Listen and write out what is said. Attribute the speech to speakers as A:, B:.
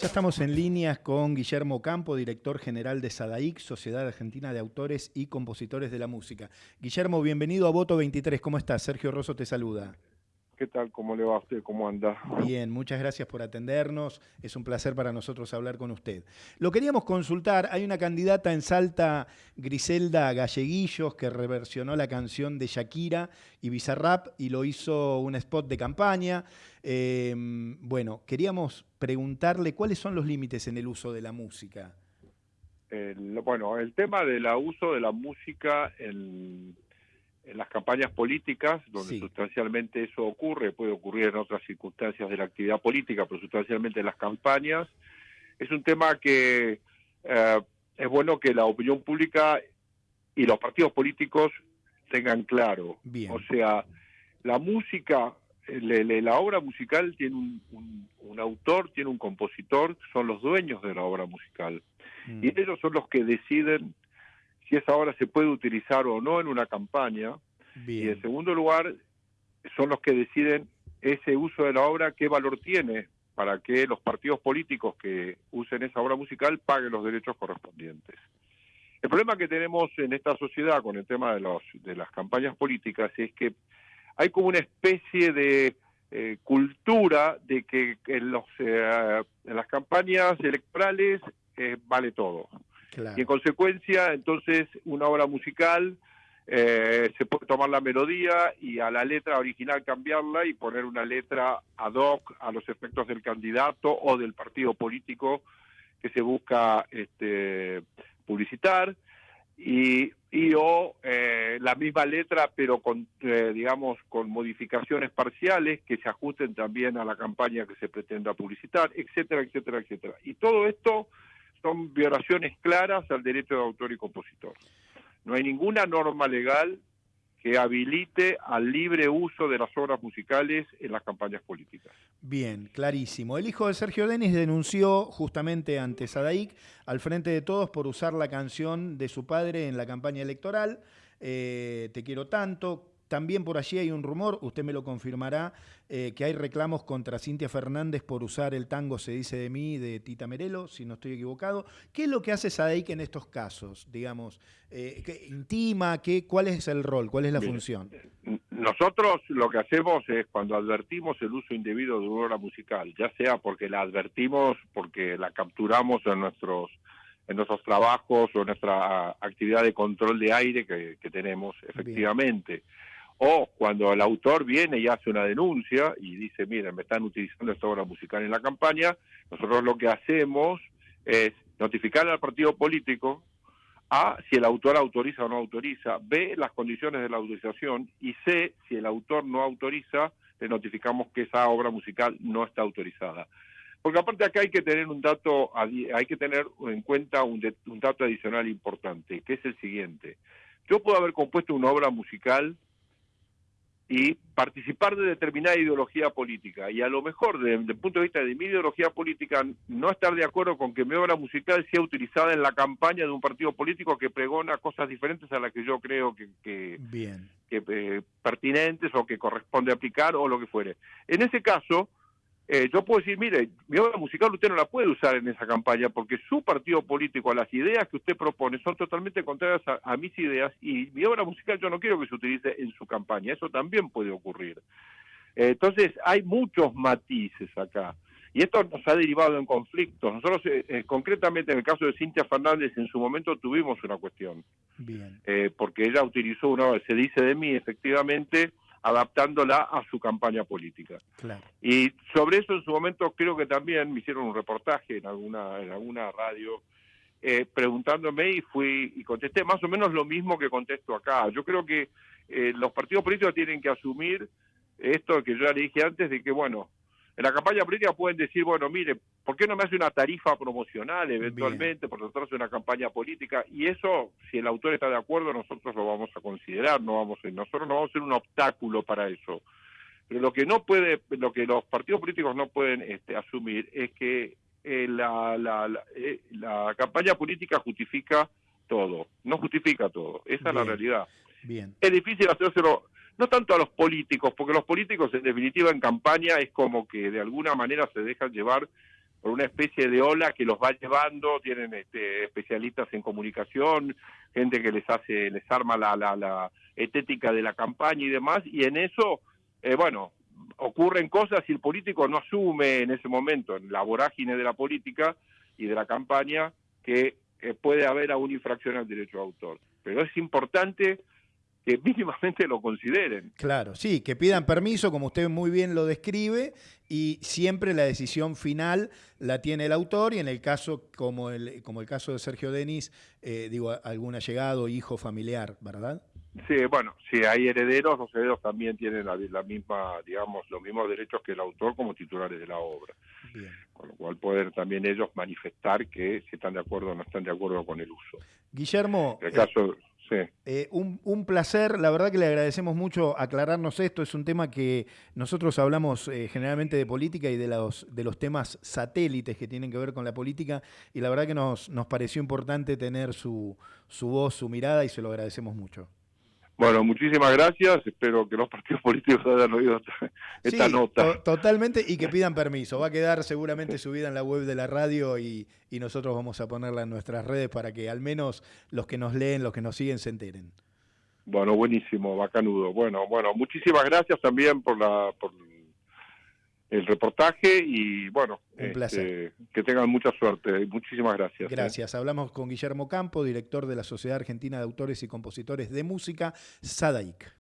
A: Ya estamos en líneas con Guillermo Campo, director general de SADAIC, Sociedad Argentina de Autores y Compositores de la Música. Guillermo, bienvenido a Voto 23. ¿Cómo estás? Sergio Rosso te saluda.
B: ¿Qué tal? ¿Cómo le va a usted? ¿Cómo anda?
A: Bien, muchas gracias por atendernos. Es un placer para nosotros hablar con usted. Lo queríamos consultar. Hay una candidata en Salta, Griselda Galleguillos, que reversionó la canción de Shakira y Bizarrap y lo hizo un spot de campaña. Em, bueno, queríamos preguntarle cuáles son los límites en el uso de la música.
B: bueno, el tema del uso de la música en en las campañas políticas, donde sustancialmente eso ocurre, puede ocurrir en otras circunstancias de la actividad política, pero sustancialmente en las campañas, es un tema que eh, es bueno que la opinión pública y los partidos políticos tengan claro. O sea, la música, la obra musical tiene un, autor, tiene un compositor, son los dueños de la obra musical. Mm. Y ellos son los que deciden si esa obra se puede utilizar o no en una campaña. Y en segundo lugar, son los que deciden ese uso de la obra, qué valor tiene para que los partidos políticos que usen esa obra musical paguen los derechos correspondientes. El problema que tenemos en esta sociedad con el tema de, los, de las campañas políticas es que hay como una especie de eh, cultura de que en, los, eh, en las campañas electorales eh, vale todo. Y en consecuencia, entonces, una obra musical eh, se puede tomar la melodía y a la letra original cambiarla y poner una letra ad hoc a los efectos del candidato o del partido político que se busca este, publicitar. Y, y o eh, la misma letra pero con eh, digamos con modificaciones parciales que se ajusten también a la campaña que se pretenda publicitar etcétera etcétera etcétera. Y todo esto son violaciones claras al derecho de autor y compositor. No hay ninguna norma legal que habilite al libre uso de las obras musicales en las campañas políticas.
A: Bien, clarísimo. El hijo de Sergio Denis denunció justamente ante Sadaic al frente de todos por usar la canción de su padre en la campaña electoral, eh, Te quiero tanto, también por allí hay un rumor, usted me lo confirmará, eh, que hay reclamos contra Cintia Fernández por usar el tango Se dice de mí de Tita Merelo, si no estoy equivocado. ¿Qué es lo que hace Sadeik en estos casos? Digamos, eh, ¿intima? Qué, ¿Cuál es el rol? ¿Cuál es la función?
B: Nosotros lo que hacemos es cuando advertimos el uso indebido de una obra musical, ya sea porque la advertimos, porque la capturamos en nuestros en nuestros trabajos o en nuestra actividad de control de aire que, tenemos efectivamente o cuando el autor viene y hace una denuncia y dice, miren, me están utilizando esta obra musical en la campaña, nosotros lo que hacemos es notificar al partido político A, si el autor autoriza o no autoriza, B, las condiciones de la autorización y C, si el autor no autoriza, le notificamos que esa obra musical no está autorizada. Porque aparte acá hay que tener un dato, hay que tener en cuenta un, un dato adicional importante, que es el siguiente. Yo puedo haber compuesto una obra musical y participar de determinada ideología política. Y a lo mejor, desde el punto de vista de mi ideología política, no estar de acuerdo con que mi obra musical sea utilizada en la campaña de un partido político que pregona cosas diferentes a las que yo creo que, que,
A: Bien.
B: que eh, pertinentes o que corresponde aplicar o lo que fuere. En ese caso, eh, yo puedo decir, mire, mi obra musical usted no la puede usar en esa campaña porque su partido político, las ideas que usted propone son totalmente contrarias a, mis ideas y mi obra musical yo no quiero que se utilice en su campaña. Eso también puede ocurrir. Eh, entonces, hay muchos matices acá. Y esto nos ha derivado en conflictos. Nosotros, eh, concretamente en el caso de Cintia Fernández, en su momento tuvimos una cuestión.
A: Bien.
B: porque ella utilizó una, se dice de mí, efectivamente, adaptándola a su campaña política. Y sobre eso en su momento creo que también me hicieron un reportaje en alguna, en alguna radio eh, preguntándome y fui y contesté más o menos lo mismo que contesto acá. Yo creo que eh, los partidos políticos tienen que asumir esto que yo ya le dije antes de que, bueno, en la campaña política pueden decir, bueno, mire, ¿por qué no me hace una tarifa promocional eventualmente por tratarse de una campaña política? Y eso, si el autor está de acuerdo, nosotros lo vamos a considerar, no vamos a, nosotros no vamos a ser un obstáculo para eso. Pero lo que no puede, lo que los partidos políticos no pueden este, asumir es que eh, la, la, eh, la, campaña política justifica todo, no justifica todo, esa es la realidad.
A: Bien.
B: Es difícil hacérselo no tanto a los políticos, porque los políticos en definitiva en campaña es como que de alguna manera se dejan llevar por una especie de ola que los va llevando, tienen este, especialistas en comunicación, gente que les hace, les arma la, la, la estética de la campaña y demás, y en eso, eh, bueno, ocurren cosas y el político no asume en ese momento, en la vorágine de la política y de la campaña, que eh, puede haber una infracción al derecho de autor. Pero es importante que mínimamente lo consideren.
A: Claro, sí, que pidan permiso, como usted muy bien lo describe, y siempre la decisión final la tiene el autor, y en el caso, como el, como el caso de Sergio Denis, eh, digo, algún allegado, hijo, familiar, ¿verdad?
B: Sí, bueno, si hay herederos, los herederos también tienen la, misma, digamos, los mismos derechos que el autor como titulares de la obra. Con lo cual poder también ellos manifestar que si están de acuerdo o no están de acuerdo con el uso.
A: Guillermo,
B: el caso,
A: eh, un, placer, la verdad que le agradecemos mucho aclararnos esto, es un tema que nosotros hablamos eh, generalmente de política y de los, de los temas satélites que tienen que ver con la política. Y la verdad que nos, nos pareció importante tener su, su voz, su mirada y se lo agradecemos mucho.
B: Bueno, muchísimas gracias. Espero que los partidos políticos hayan oído esta, nota.
A: totalmente y que pidan permiso. Va a quedar seguramente subida en la web de la radio y, nosotros vamos a ponerla en nuestras redes para que al menos los que nos leen, los que nos siguen, se enteren.
B: Bueno, buenísimo, bacanudo. Bueno, bueno, muchísimas gracias también por la por el reportaje y bueno, este, que tengan mucha suerte. Muchísimas gracias.
A: ¿eh? Gracias. Hablamos con Guillermo Campo, director de la Sociedad Argentina de Autores y Compositores de Música, SADAIC.